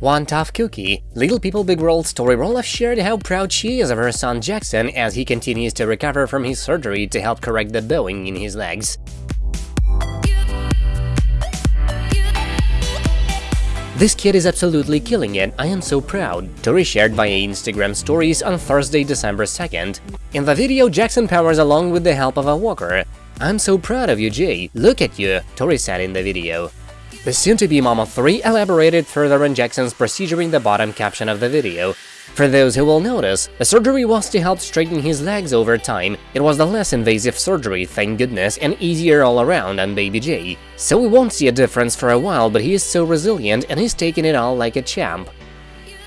One tough cookie. Little People Big World story Roloff shared how proud she is of her son Jackson as he continues to recover from his surgery to help correct the bowing in his legs. This kid is absolutely killing it, I am so proud, Tori shared via Instagram stories on Thursday, December 2nd. In the video, Jackson powers along with the help of a walker. I'm so proud of you, Jay, look at you, Tori said in the video. The soon-to-be Mama three elaborated further on Jackson's procedure in the bottom caption of the video. For those who will notice, the surgery was to help straighten his legs over time. It was the less invasive surgery, thank goodness, and easier all around on Baby J. So we won't see a difference for a while, but he is so resilient and he's taking it all like a champ.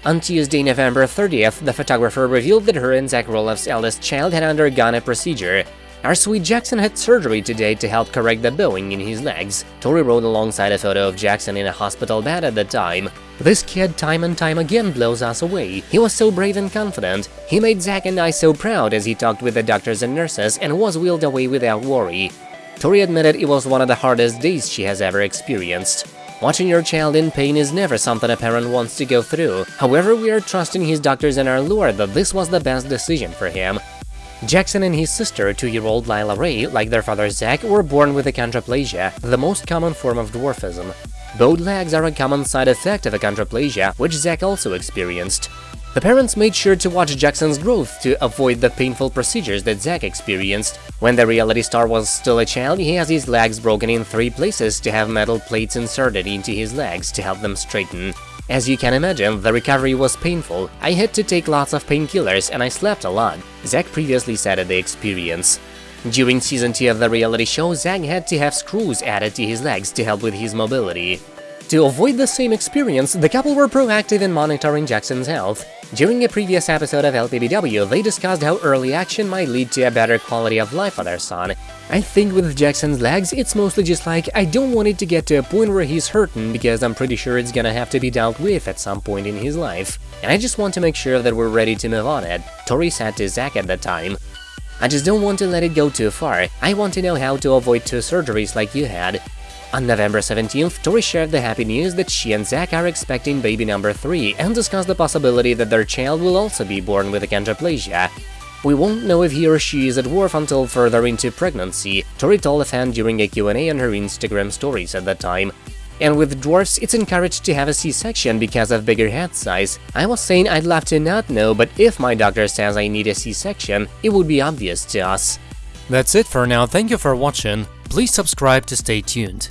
On Tuesday, November 30th, the photographer revealed that her and Zach Roloff's eldest child had undergone a procedure. Our sweet Jackson had surgery today to help correct the bowing in his legs. Tori wrote alongside a photo of Jackson in a hospital bed at the time. This kid time and time again blows us away. He was so brave and confident. He made Zach and I so proud as he talked with the doctors and nurses and was wheeled away without worry. Tori admitted it was one of the hardest days she has ever experienced. Watching your child in pain is never something a parent wants to go through. However, we are trusting his doctors and our Lord that this was the best decision for him. Jackson and his sister, two-year-old Lilah Ray, like their father Zach, were born with achondroplasia, the most common form of dwarfism. Bowed legs are a common side effect of achondroplasia, which Zach also experienced. The parents made sure to watch Jackson's growth to avoid the painful procedures that Zach experienced. When the reality star was still a child, he has his legs broken in three places to have metal plates inserted into his legs to help them straighten. As you can imagine, the recovery was painful. I had to take lots of painkillers and I slept a lot, Zach previously said at the experience. During season 2 of the reality show, Zach had to have screws added to his legs to help with his mobility. To avoid the same experience, the couple were proactive in monitoring Jackson's health. During a previous episode of LPBW, they discussed how early action might lead to a better quality of life for their son. I think with Jackson's legs, it's mostly just like, I don't want it to get to a point where he's hurting because I'm pretty sure it's gonna have to be dealt with at some point in his life. And I just want to make sure that we're ready to move on it, Tori said to Zach at the time. I just don't want to let it go too far, I want to know how to avoid two surgeries like you had. On November 17th, Tori shared the happy news that she and Zach are expecting baby number 3 and discussed the possibility that their child will also be born with achondroplasia. We won't know if he or she is a dwarf until further into pregnancy, Tori told a fan during a Q&A on her Instagram stories at the time. And with dwarfs, it's encouraged to have a C-section because of bigger head size. I was saying I'd love to not know, but if my doctor says I need a C-section, it would be obvious to us. That's it for now, thank you for watching, please subscribe to stay tuned.